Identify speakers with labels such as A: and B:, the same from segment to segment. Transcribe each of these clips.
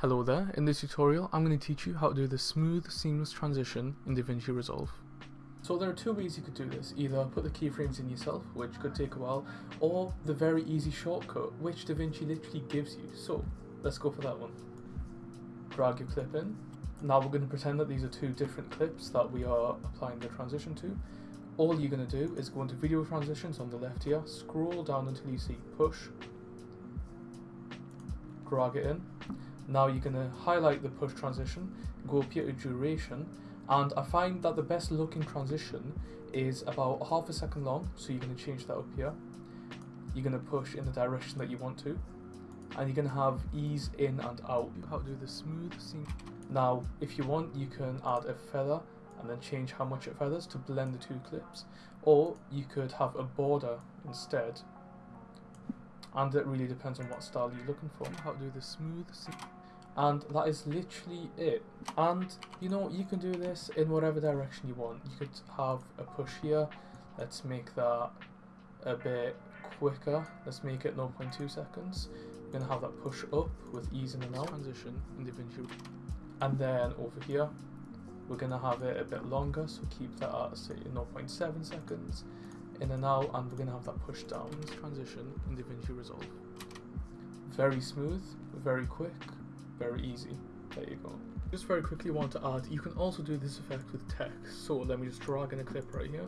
A: Hello there, in this tutorial I'm going to teach you how to do the smooth seamless transition in DaVinci Resolve. So there are two ways you could do this, either put the keyframes in yourself, which could take a while, or the very easy shortcut, which DaVinci literally gives you. So let's go for that one. Drag your clip in. Now we're going to pretend that these are two different clips that we are applying the transition to. All you're going to do is go into video transitions on the left here, scroll down until you see push, drag it in. Now you're going to uh, highlight the push transition, go up here to duration, and I find that the best looking transition is about half a second long, so you're going to change that up here. You're going to push in the direction that you want to, and you're going to have ease in and out. How to do the smooth seam. Now, if you want, you can add a feather and then change how much it feathers to blend the two clips, or you could have a border instead and it really depends on what style you're looking for. How to do the smooth and that is literally it. And you know, you can do this in whatever direction you want. You could have a push here. Let's make that a bit quicker. Let's make it 0.2 seconds. We're gonna have that push up with ease in and out transition in DaVinci. And then over here, we're gonna have it a bit longer, so keep that at say 0.7 seconds in and out, and we're gonna have that push down transition in DaVinci Resolve. Very smooth, very quick, very easy. There you go. Just very quickly want to add, you can also do this effect with text. So let me just drag in a clip right here,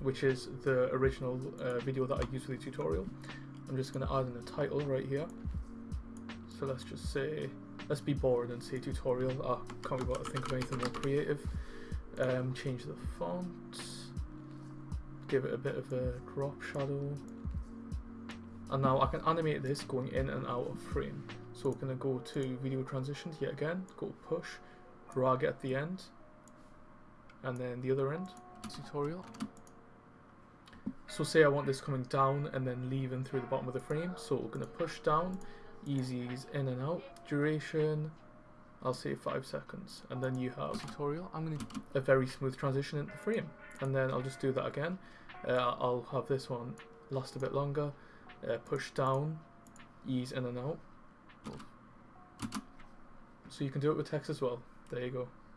A: which is the original uh, video that I used for the tutorial. I'm just going to add in a title right here. So let's just say, let's be bored and say tutorial. I can't be able to think of anything more creative. Um, change the font, give it a bit of a drop shadow. And now I can animate this going in and out of frame. So we're going to go to video transitions yet again, go push, drag at the end, and then the other end. Tutorial. So say I want this coming down and then leaving through the bottom of the frame. So we're going to push down, ease in and out, duration, I'll say 5 seconds. And then you have tutorial. I'm going to a very smooth transition into the frame. And then I'll just do that again. Uh, I'll have this one last a bit longer, uh, push down, ease in and out. So you can do it with text as well. There you go.